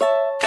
you